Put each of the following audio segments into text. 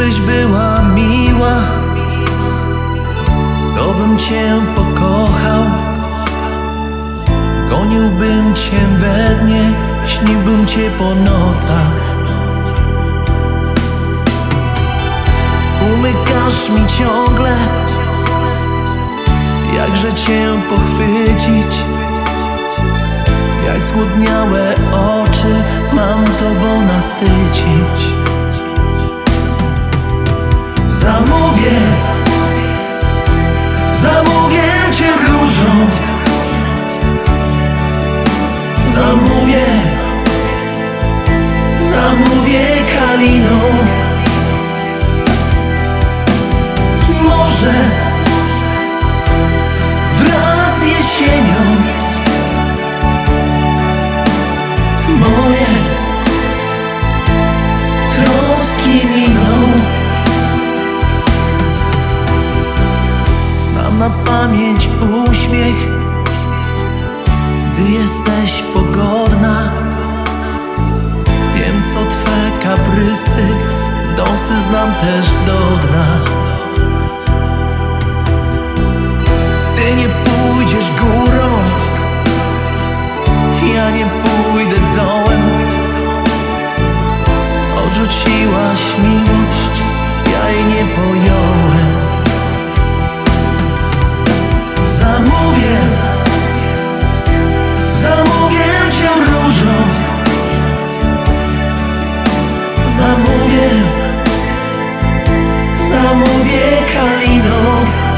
Gdybyś była miła, to bym cię pokochał. Goniłbym cię we dnie, śniłbym cię po nocach. Umykasz mi ciągle, jakże cię pochwycić. Jak zgłodniałe oczy mam tobą nasycić. Zamówię, zamówię cię różą. Zamówię, zamówię kaliną. Na pamięć uśmiech, gdy jesteś pogodna. Wiem, co twe kaprysy, dąsy znam też do dna. Ty nie pójdziesz górą, ja nie pójdę dołem. Odrzuciłaś miłość, ja jej nie pojąłem. Zamówię, zamówię kaliną.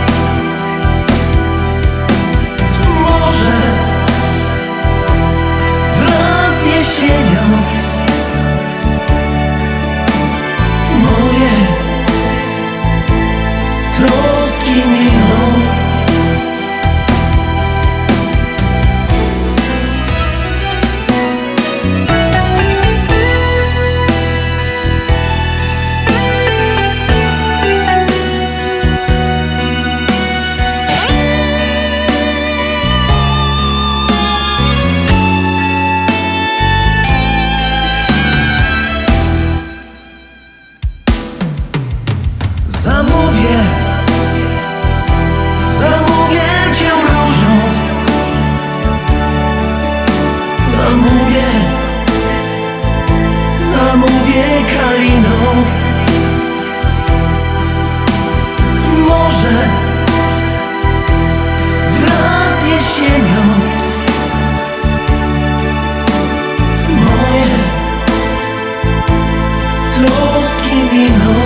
Zamówię, zamówię cię różą. Zamówię, zamówię kaliną. Może wraz z jesienią moje troski miną.